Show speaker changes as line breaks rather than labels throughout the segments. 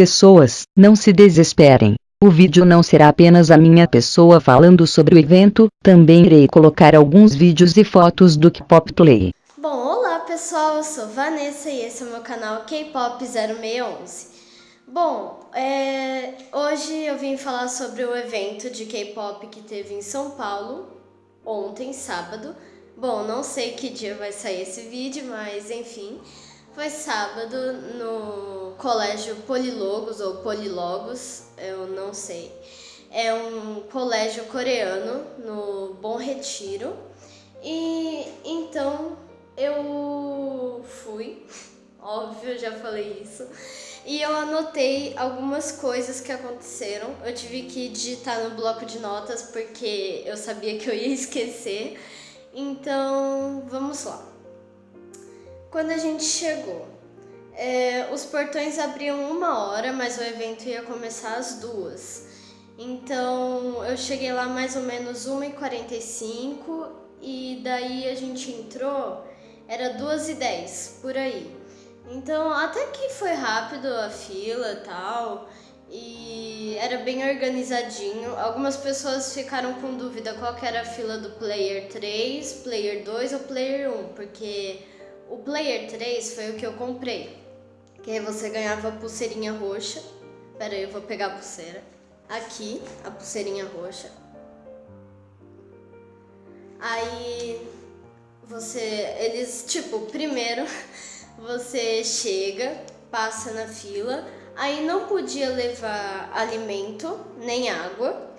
pessoas, não se desesperem. O vídeo não será apenas a minha pessoa falando sobre o evento, também irei colocar alguns vídeos e fotos do K-Pop Play.
Bom, olá pessoal, eu sou Vanessa e esse é o meu canal K-Pop 0611. Bom, é... hoje eu vim falar sobre o evento de K-Pop que teve em São Paulo, ontem, sábado. Bom, não sei que dia vai sair esse vídeo, mas enfim... Foi sábado no colégio Polilogos ou Polilogos, eu não sei. É um colégio coreano no Bom Retiro. E então eu fui, óbvio, já falei isso. E eu anotei algumas coisas que aconteceram. Eu tive que digitar no bloco de notas porque eu sabia que eu ia esquecer. Então, vamos lá. Quando a gente chegou, é, os portões abriam uma hora, mas o evento ia começar às duas. Então eu cheguei lá mais ou menos 1h45 e daí a gente entrou, era 2h10 por aí. Então até que foi rápido a fila e tal, e era bem organizadinho. Algumas pessoas ficaram com dúvida qual era a fila do Player 3, Player 2 ou Player 1, porque o Player 3 foi o que eu comprei. Que aí você ganhava pulseirinha roxa. Pera aí, eu vou pegar a pulseira. Aqui, a pulseirinha roxa. Aí você, eles, tipo, primeiro você chega, passa na fila, aí não podia levar alimento nem água,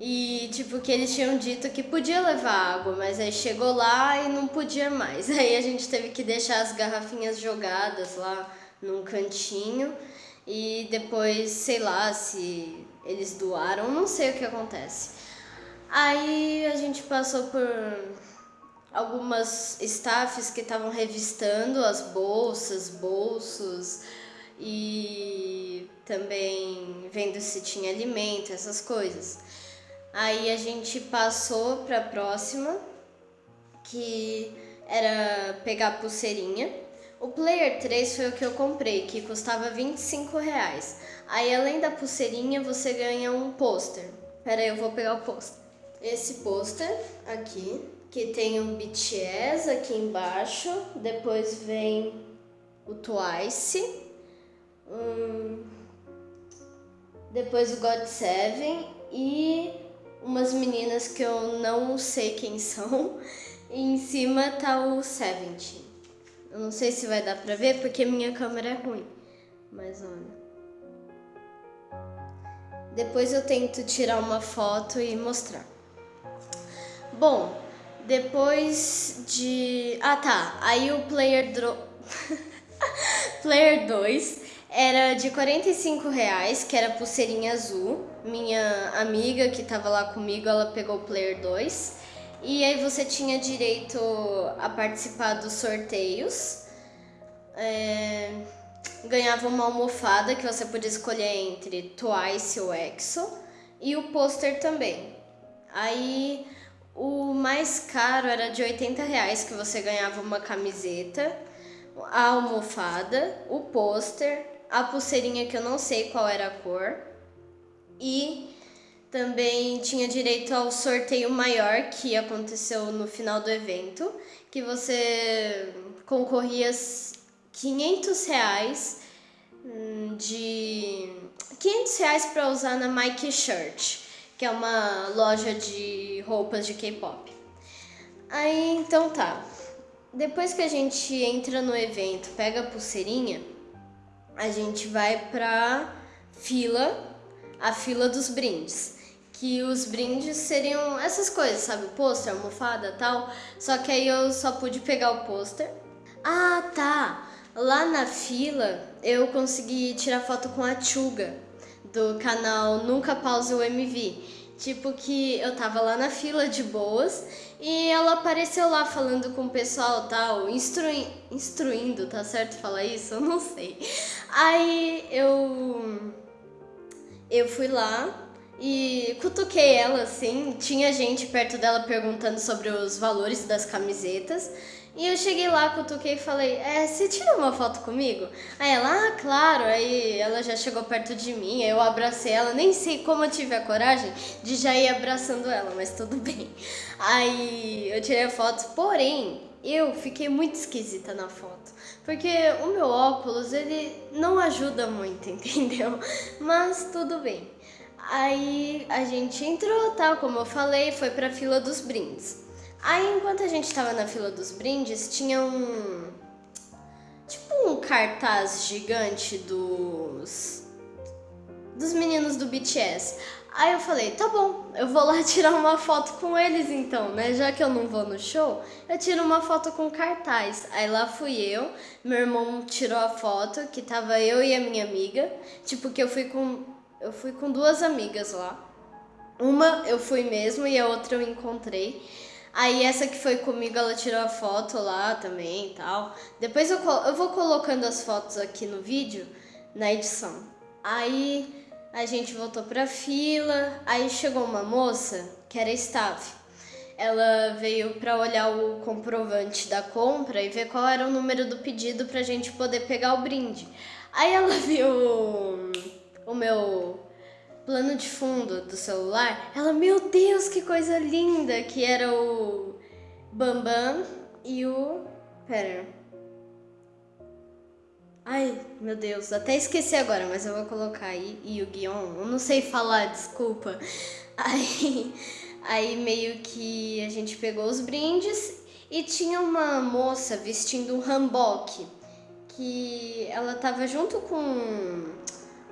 e, tipo, que eles tinham dito que podia levar água, mas aí chegou lá e não podia mais. Aí a gente teve que deixar as garrafinhas jogadas lá num cantinho. E depois, sei lá, se eles doaram, não sei o que acontece. Aí a gente passou por algumas staffs que estavam revistando as bolsas, bolsos e também vendo se tinha alimento, essas coisas. Aí a gente passou para a próxima, que era pegar pulseirinha. O Player 3 foi o que eu comprei, que custava 25 reais. Aí além da pulseirinha você ganha um pôster. Pera aí, eu vou pegar o pôster. Esse pôster aqui, que tem um BTS aqui embaixo. Depois vem o Twice. Depois o God Seven e umas meninas que eu não sei quem são. E em cima tá o Seventeen. Eu não sei se vai dar pra ver porque minha câmera é ruim. Mas olha. Depois eu tento tirar uma foto e mostrar. Bom, depois de... Ah tá, aí o Player... Dro... player 2 era de 45 reais, que era pulseirinha azul. Minha amiga que tava lá comigo, ela pegou o Player 2. E aí você tinha direito a participar dos sorteios. É... Ganhava uma almofada que você podia escolher entre Twice ou EXO. E o pôster também. Aí o mais caro era de 80 reais, que você ganhava uma camiseta, a almofada, o pôster, a pulseirinha que eu não sei qual era a cor. E também tinha direito ao sorteio maior que aconteceu no final do evento, que você concorria 500 reais hum, de 500 reais para usar na Mike Shirt, que é uma loja de roupas de K-pop. Aí então tá. Depois que a gente entra no evento, pega a pulseirinha, a gente vai pra fila, a fila dos brindes. Que os brindes seriam essas coisas, sabe? Pôster, almofada tal. Só que aí eu só pude pegar o pôster. Ah, tá! Lá na fila eu consegui tirar foto com a Chuga, do canal Nunca Pause o MV. Tipo que eu tava lá na fila de boas e ela apareceu lá falando com o pessoal tal, instrui, instruindo, tá certo falar isso? Eu não sei. Aí eu eu fui lá e cutuquei ela assim, tinha gente perto dela perguntando sobre os valores das camisetas E eu cheguei lá, cutuquei e falei, é, você tira uma foto comigo? Aí ela, ah, claro. Aí ela já chegou perto de mim, eu abracei ela. Nem sei como eu tive a coragem de já ir abraçando ela, mas tudo bem. Aí eu tirei a foto, porém, eu fiquei muito esquisita na foto. Porque o meu óculos, ele não ajuda muito, entendeu? Mas tudo bem. Aí a gente entrou, tal, como eu falei, foi pra fila dos brindes. Aí, enquanto a gente tava na fila dos brindes, tinha um. Tipo um cartaz gigante dos. dos meninos do BTS. Aí eu falei, tá bom, eu vou lá tirar uma foto com eles então, né? Já que eu não vou no show, eu tiro uma foto com cartaz. Aí lá fui eu, meu irmão tirou a foto, que tava eu e a minha amiga. Tipo, que eu fui com. Eu fui com duas amigas lá. Uma eu fui mesmo e a outra eu encontrei. Aí essa que foi comigo, ela tirou a foto lá também e tal. Depois eu, eu vou colocando as fotos aqui no vídeo, na edição. Aí a gente voltou pra fila, aí chegou uma moça, que era staff. Ela veio para olhar o comprovante da compra e ver qual era o número do pedido pra gente poder pegar o brinde. Aí ela viu o meu plano de fundo do celular, ela, meu Deus, que coisa linda, que era o Bambam e o... Pera. Ai, meu Deus, até esqueci agora, mas eu vou colocar aí e o Guion, eu não sei falar, desculpa. Aí, aí meio que a gente pegou os brindes e tinha uma moça vestindo um hanbok, que ela tava junto com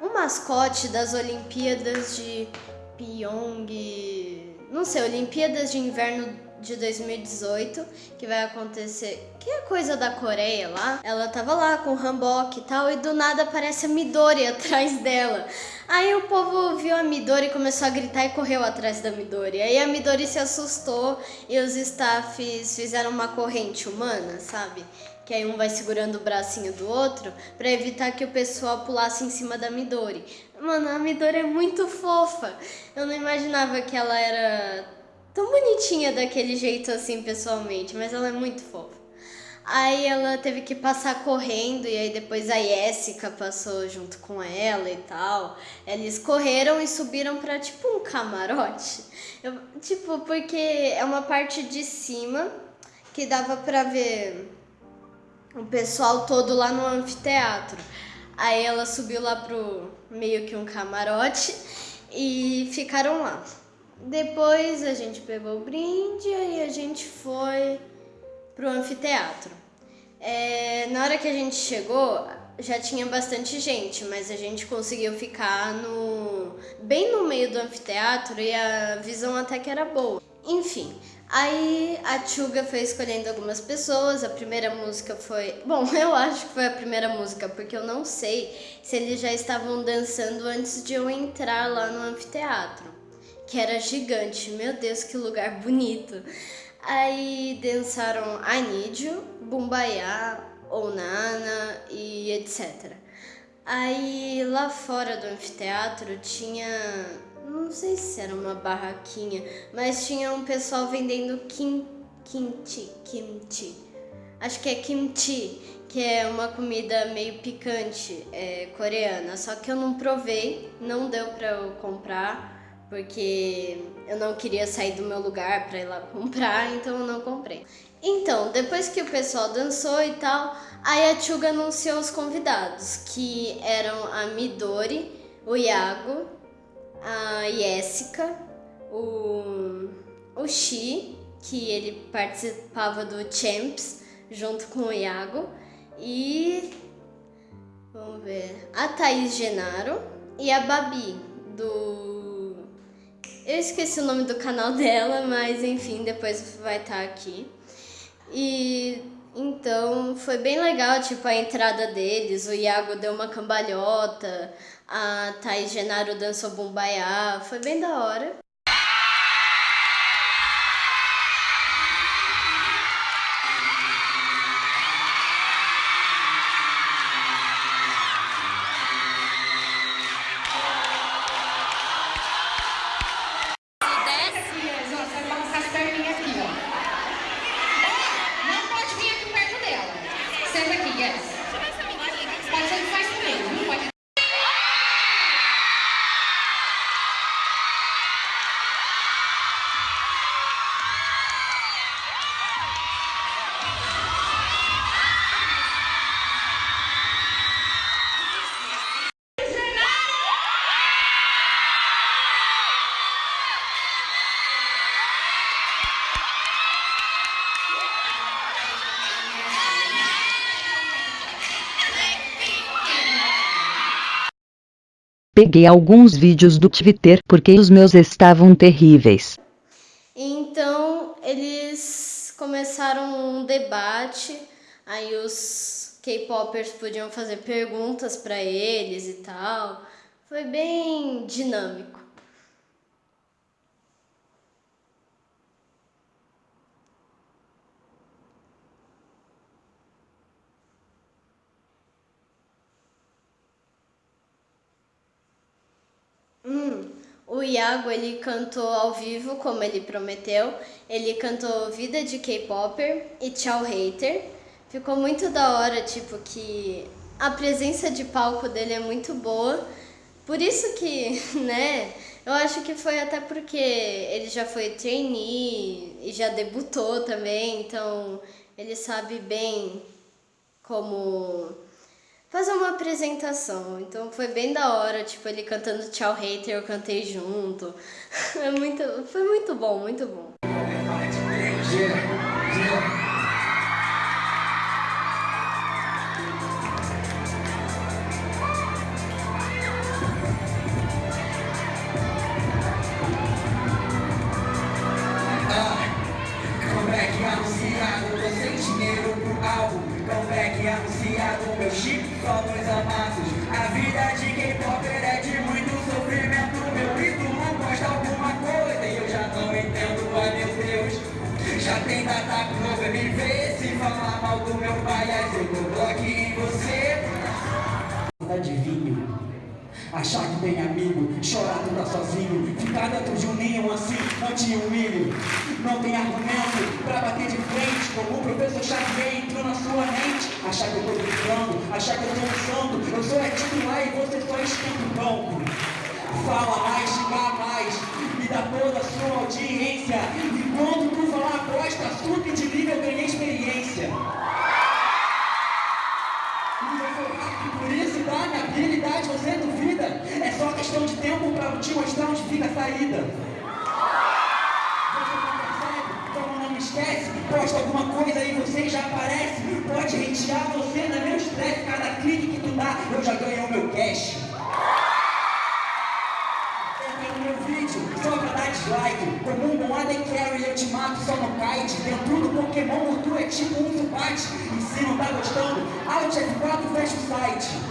um mascote das Olimpíadas de Pyong, não sei, Olimpíadas de Inverno de 2018, que vai acontecer, que é coisa da Coreia lá. Ela tava lá com o hanbok e tal, e do nada aparece a Midori atrás dela. Aí o povo viu a Midori, começou a gritar e correu atrás da Midori. Aí a Midori se assustou e os staffs fizeram uma corrente humana, sabe? Que aí um vai segurando o bracinho do outro para evitar que o pessoal pulasse em cima da Midori. Mano, a Midori é muito fofa. Eu não imaginava que ela era tão bonitinha daquele jeito assim pessoalmente, mas ela é muito fofa. Aí ela teve que passar correndo e aí depois a Jessica passou junto com ela e tal. Eles correram e subiram para tipo um camarote. Eu, tipo, porque é uma parte de cima que dava para ver o pessoal todo lá no anfiteatro. Aí ela subiu lá pro meio que um camarote e ficaram lá. Depois a gente pegou o brinde e a gente foi pro anfiteatro. É, na hora que a gente chegou, já tinha bastante gente, mas a gente conseguiu ficar no bem no meio do anfiteatro e a visão até que era boa. Enfim, Aí a Tchuga foi escolhendo algumas pessoas, a primeira música foi... Bom, eu acho que foi a primeira música, porque eu não sei se eles já estavam dançando antes de eu entrar lá no anfiteatro, que era gigante, meu Deus, que lugar bonito. Aí dançaram You, Bumbaya, Onana e etc. Aí lá fora do anfiteatro tinha não sei se era uma barraquinha, mas tinha um pessoal vendendo kim, kimchi, kimchi. Acho que é kimchi, que é uma comida meio picante é, coreana. Só que eu não provei, não deu pra eu comprar, porque eu não queria sair do meu lugar pra ir lá comprar, então eu não comprei. Então, depois que o pessoal dançou e tal, a Chuga anunciou os convidados, que eram a Midori, o Iago, a Jessica, o, o Xi, que ele participava do Champs junto com o Iago, e vamos ver, a Thaís Genaro e a Babi do eu esqueci o nome do canal dela, mas enfim, depois vai estar aqui. E então foi bem legal, tipo, a entrada deles, o Iago deu uma cambalhota, a Thais Genaro dançou bombaiá, foi bem da hora.
Peguei alguns vídeos do Twitter porque os meus estavam terríveis.
Então eles começaram um debate, aí os K-popers podiam fazer perguntas para eles e tal. Foi bem dinâmico. Hum, o Iago ele cantou ao vivo, como ele prometeu. Ele cantou Vida de K-Popper e Tchau Hater. Ficou muito da hora, tipo, que a presença de palco dele é muito boa. Por isso que, né, eu acho que foi até porque ele já foi trainee e já debutou também, então ele sabe bem como fazer uma apresentação. Então foi bem da hora, tipo, ele cantando Tchau Hater, eu cantei junto. É muito, foi muito bom, muito bom.
Comeback Achar que tem amigo, chorar tu tá sozinho Ficar dentro de um ninho assim, não te humilho Não tem argumento pra bater de frente Como o professor Xavier entrou na sua mente. Achar que eu tô brincando, achar que eu tô usando Eu sou é titular e você só esquenta o banco. Fala mais, xingar mais Me dá toda a sua audiência. E quando tu falar bosta, subi de nível, ganhei experiência. Por isso dá minha habilidade, você duvida? Questão de tempo pra te mostrar onde fica a saída. Você não percebe? Não esquece. Posta alguma coisa aí, você já aparece. Pode hatear você, não é meu estresse. Cada clique que tu dá, eu já ganhei o meu cash. Entra no meu vídeo, só pra dar dislike Como um bom AD Carry eu te mato só no kite Dentro do Pokémon tu é tipo um Zubat E se não tá gostando, Alt F4 fecha o site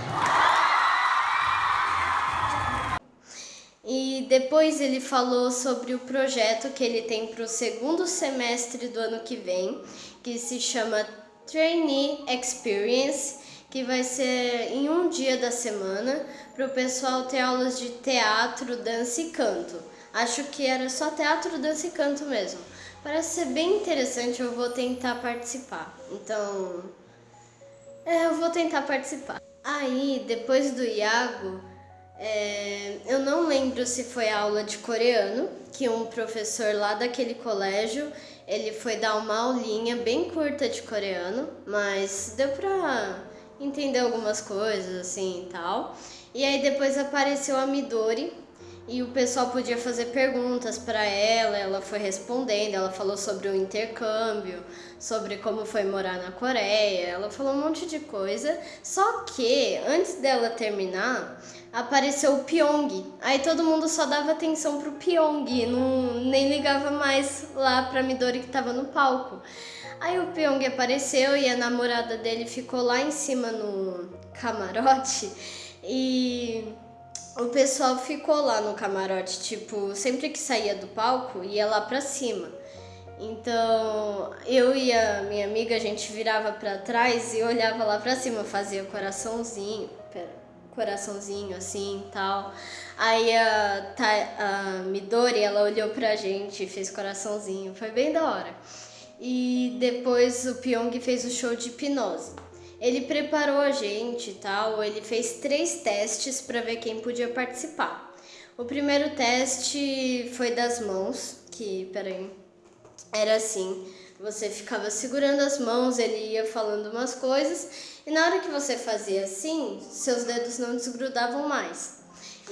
depois ele falou sobre o projeto que ele tem para o segundo semestre do ano que vem, que se chama Trainee Experience, que vai ser em um dia da semana para o pessoal ter aulas de teatro, dança e canto. Acho que era só teatro, dança e canto mesmo. Parece ser bem interessante, eu vou tentar participar. Então, é, eu vou tentar participar. Aí, depois do Iago, é, eu não lembro se foi aula de coreano, que um professor lá daquele colégio, ele foi dar uma aulinha bem curta de coreano, mas deu pra entender algumas coisas assim e tal. E aí depois apareceu a Midori, e o pessoal podia fazer perguntas para ela, ela foi respondendo, ela falou sobre o intercâmbio, sobre como foi morar na Coreia, ela falou um monte de coisa. Só que antes dela terminar, apareceu o Pyong. Aí todo mundo só dava atenção pro Pyong, não nem ligava mais lá pra Midori que tava no palco. Aí o Pyong apareceu e a namorada dele ficou lá em cima no camarote e o pessoal ficou lá no camarote, tipo, sempre que saía do palco, ia lá pra cima. Então, eu e a minha amiga, a gente virava pra trás e olhava lá pra cima, fazia coraçãozinho, pera, coraçãozinho assim tal. Aí a, a Midori, ela olhou pra gente e fez coraçãozinho, foi bem da hora. E depois o Pyong fez o show de hipnose. Ele preparou a gente e tal, ele fez três testes para ver quem podia participar. O primeiro teste foi das mãos, que, peraí, era assim, você ficava segurando as mãos, ele ia falando umas coisas, e na hora que você fazia assim, seus dedos não desgrudavam mais.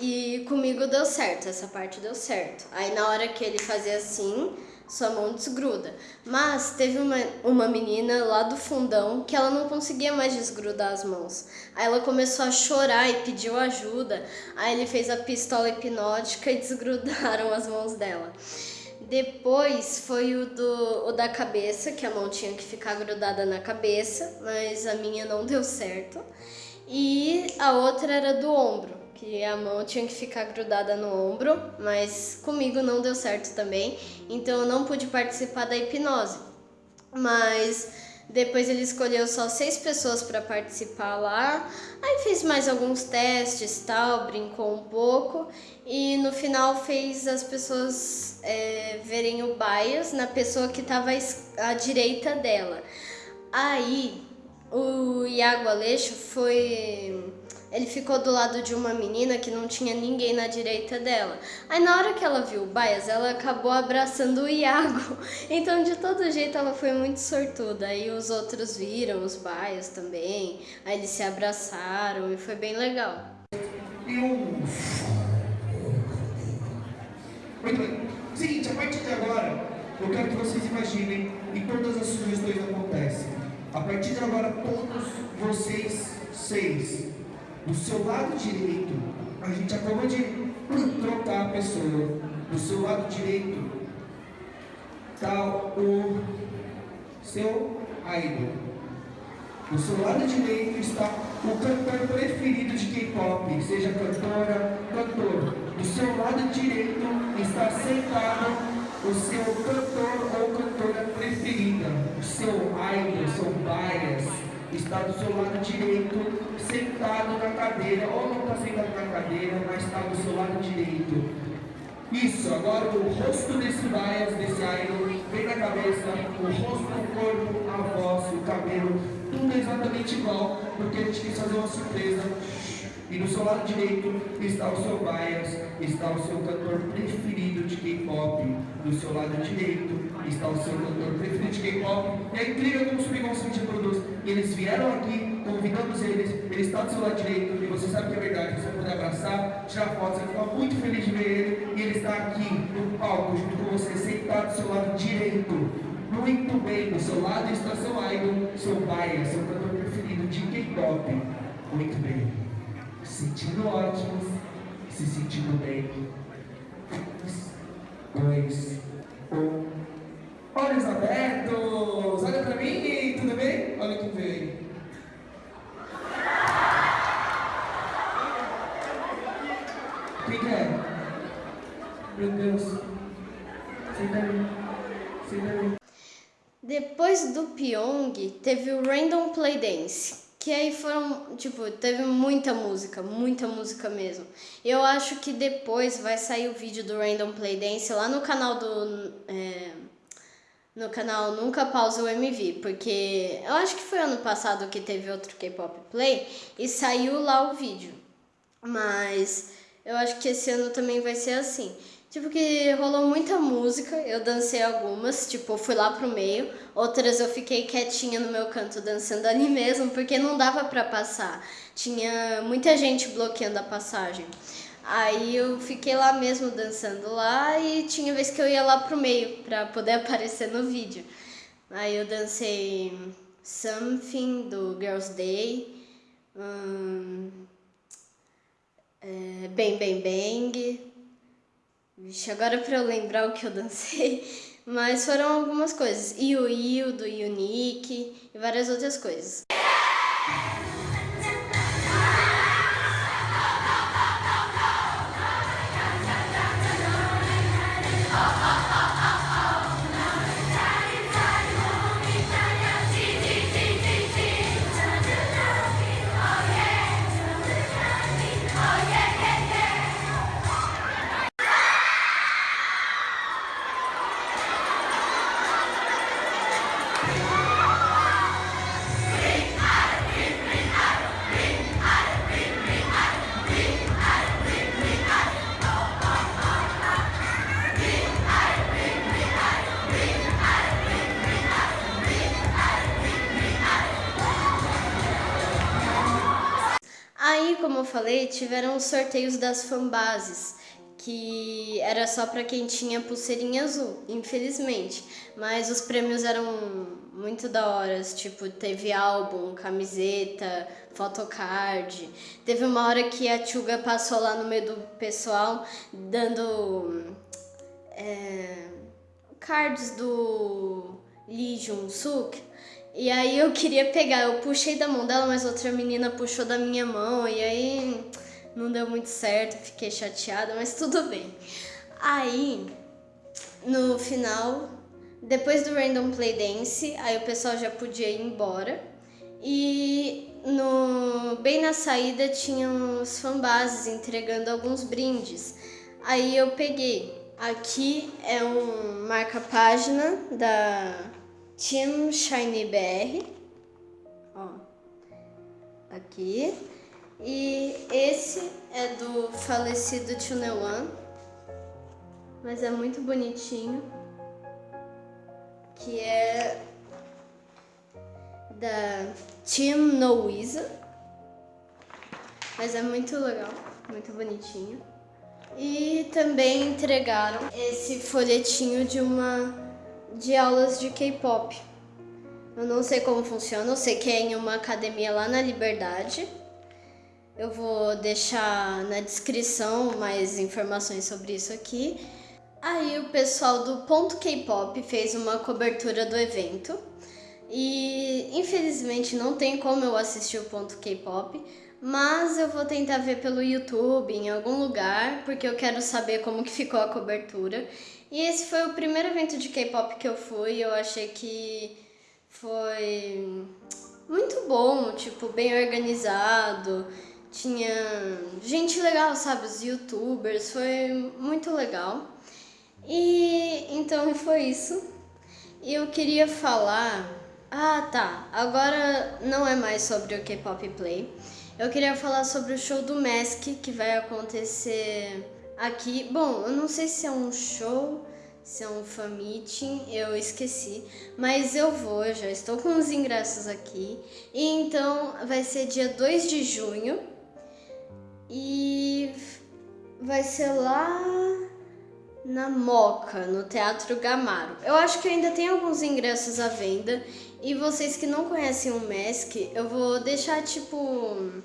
E comigo deu certo, essa parte deu certo. Aí na hora que ele fazia assim, sua mão desgruda. Mas teve uma, uma menina lá do fundão que ela não conseguia mais desgrudar as mãos. Aí ela começou a chorar e pediu ajuda. Aí ele fez a pistola hipnótica e desgrudaram as mãos dela. Depois foi o, do, o da cabeça, que a mão tinha que ficar grudada na cabeça, mas a minha não deu certo. E a outra era do ombro que a mão tinha que ficar grudada no ombro, mas comigo não deu certo também, então eu não pude participar da hipnose. Mas depois ele escolheu só seis pessoas para participar lá, aí fez mais alguns testes tal, brincou um pouco e no final fez as pessoas é, verem o bias na pessoa que estava à direita dela. Aí o Iago Aleixo foi ele ficou do lado de uma menina que não tinha ninguém na direita dela. Aí na hora que ela viu o Bias, ela acabou abraçando o Iago. Então de todo jeito ela foi muito sortuda. Aí os outros viram os Bias também. Aí eles se abraçaram e foi bem legal.
Muito bem. Seguinte, a partir de agora, eu quero que vocês imaginem e todas as sugestões acontecem. A partir de agora, todos vocês seis do seu lado direito, a gente acabou de trocar a pessoa. Do seu lado direito está o seu idol. Do seu lado direito está o cantor preferido de K-pop, seja cantora, cantor. Do seu lado direito está sentado o seu cantor ou cantora preferida, o seu idol, seu bias está do seu lado direito, sentado na cadeira, ou não está sentado na cadeira, mas está do seu lado direito. Isso, agora o rosto desse bias, desse idol, vem na cabeça, o rosto, o corpo, a voz, o cabelo, tudo é exatamente igual, porque a gente quis fazer uma surpresa e do seu lado direito está o seu bias, está o seu cantor preferido de K-pop. Do seu lado direito está o seu cantor preferido de K-pop. É incrível como o Subconsciente produz. Eles vieram aqui, convidamos eles, ele está do seu lado direito, e você sabe que é verdade, você vai poder abraçar, tirar fotos, você vai ficar muito feliz de ver ele, e ele está aqui no palco, junto com você, sentado do seu lado direito. Muito bem, do seu lado está seu idol, seu bias, seu cantor preferido de K-pop. Muito bem sentindo ótimos, se sentindo bem. Dois, um. Olhos abertos! Olha pra mim, tudo bem? Olha quem veio. Quem que é? Meu Deus. Senta aí. Senta aí.
Depois do Pyong, teve o Random Play Dance que aí foram, tipo, teve muita música, muita música mesmo. Eu acho que depois vai sair o vídeo do Random Play Dance lá no canal do. É, no canal Nunca Pausa o MV, porque eu acho que foi ano passado que teve outro K-Pop Play e saiu lá o vídeo. Mas eu acho que esse ano também vai ser assim. Tipo que rolou muita música, eu dancei algumas, tipo, fui lá pro meio, outras eu fiquei quietinha no meu canto dançando ali mesmo, porque não dava pra passar. Tinha muita gente bloqueando a passagem. Aí eu fiquei lá mesmo dançando lá e tinha vez que eu ia lá pro meio pra poder aparecer no vídeo. Aí eu dancei Something do Girls Day, hum, é, Bang Bang Bang, Vixe, agora pra eu lembrar o que eu dancei, mas foram algumas coisas. Iu Iu, do Unique e várias outras coisas. Falei, tiveram os sorteios das fanbases, que era só para quem tinha pulseirinha azul, infelizmente. Mas os prêmios eram muito da hora, tipo, teve álbum, camiseta, photocard. Teve uma hora que a Tchuga passou lá no meio do pessoal dando é, cards do Lee Jun-suk. E aí eu queria pegar, eu puxei da mão dela, mas outra menina puxou da minha mão, e aí não deu muito certo, fiquei chateada, mas tudo bem. Aí, no final, depois do Random Play Dance, aí o pessoal já podia ir embora. E no bem na saída tinham os fanbases entregando alguns brindes. Aí eu peguei. Aqui é um marca-página da Team Shiny BR. Ó. Aqui. E esse é do falecido Tunewan. Mas é muito bonitinho. Que é da Team Noisa. Mas é muito legal, muito bonitinho. E também entregaram esse folhetinho de uma de aulas de K-pop. Eu não sei como funciona, eu sei que é em uma academia lá na Liberdade. Eu vou deixar na descrição mais informações sobre isso aqui. Aí o pessoal do Ponto K-pop fez uma cobertura do evento. E infelizmente não tem como eu assistir o Ponto K-pop, mas eu vou tentar ver pelo YouTube em algum lugar, porque eu quero saber como que ficou a cobertura. E esse foi o primeiro evento de K-pop que eu fui, eu achei que foi muito bom, tipo, bem organizado tinha gente legal, sabe? Os youtubers, foi muito legal. E então foi isso. E eu queria falar. Ah, tá. Agora não é mais sobre o K-pop Play. Eu queria falar sobre o show do Mask que vai acontecer aqui. Bom, eu não sei se é um show, se é um fan meeting, eu esqueci. Mas eu vou, já estou com os ingressos aqui. E então vai ser dia 2 de junho e vai ser lá na Moca, no Teatro Gamaro. Eu acho que ainda tem alguns ingressos à venda. E vocês que não conhecem o Mask, eu vou deixar tipo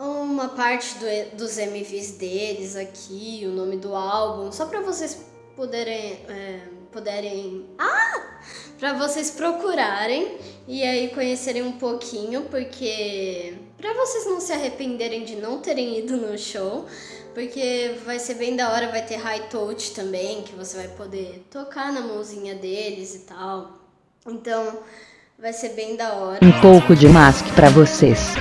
uma parte do, dos MVs deles aqui, o nome do álbum, só para vocês poderem, é, poderem, ah, para vocês procurarem e aí conhecerem um pouquinho, porque para vocês não se arrependerem de não terem ido no show, porque vai ser bem da hora, vai ter high touch também, que você vai poder tocar na mãozinha deles e tal. Então, vai ser bem da hora.
Um pouco de mask para vocês.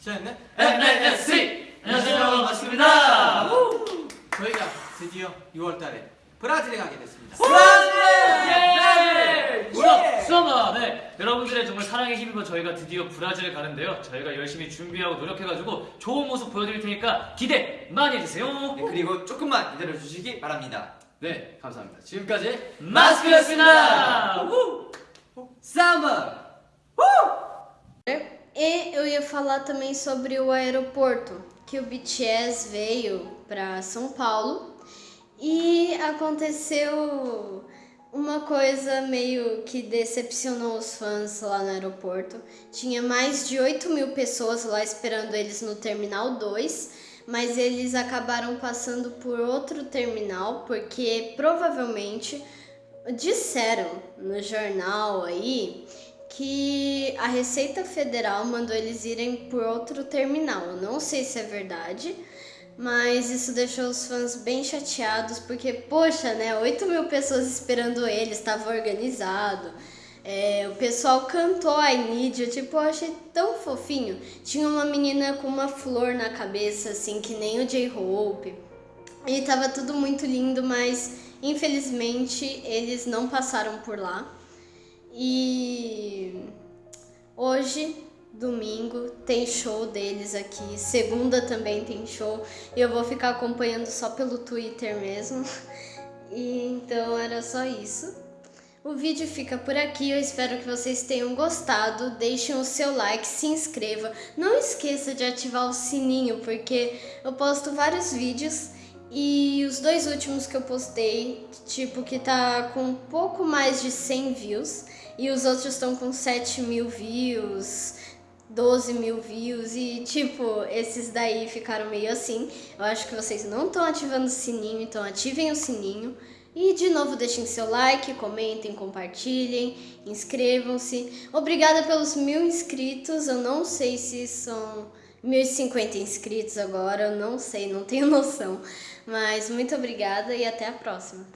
셋넷 NSC! 안녕하세요 마스크입니다. 저희가 드디어 6월달에 브라질에 가게 됐습니다.
브라질! 예! 우와! 수아마! 네. 여러분들의 정말 사랑에 힘입어 저희가 드디어 브라질을 가는데요. 저희가 열심히 준비하고 노력해가지고 좋은 모습 보여드릴 테니까 기대 많이 해주세요.
네, 그리고 조금만 기다려 주시기 바랍니다.
네 감사합니다. 지금까지 마스크였습니다
Samba! Uh!
E eu ia falar também sobre o aeroporto, que o BTS veio para São Paulo e aconteceu uma coisa meio que decepcionou os fãs lá no aeroporto. Tinha mais de 8 mil pessoas lá esperando eles no Terminal 2, mas eles acabaram passando por outro terminal, porque provavelmente disseram no jornal aí que a Receita Federal mandou eles irem por outro terminal. Não sei se é verdade, mas isso deixou os fãs bem chateados, porque, poxa, né, 8 mil pessoas esperando eles, estava organizado. É, o pessoal cantou Need You, tipo, eu achei tão fofinho. Tinha uma menina com uma flor na cabeça, assim, que nem o J-Hope. E tava tudo muito lindo, mas infelizmente eles não passaram por lá. E hoje domingo tem show deles aqui, segunda também tem show. E eu vou ficar acompanhando só pelo Twitter mesmo. E então era só isso. O vídeo fica por aqui, eu espero que vocês tenham gostado, deixem o seu like, se inscreva, não esqueça de ativar o sininho, porque eu posto vários vídeos e os dois últimos que eu postei, tipo, que tá com pouco mais de 100 views e os outros estão com 7 mil views, 12 mil views e, tipo, esses daí ficaram meio assim. Eu acho que vocês não estão ativando o sininho, então ativem o sininho. E de novo deixem seu like, comentem, compartilhem, inscrevam-se. Obrigada pelos mil inscritos, eu não sei se são 1050 inscritos agora, eu não sei, não tenho noção. Mas muito obrigada e até a próxima.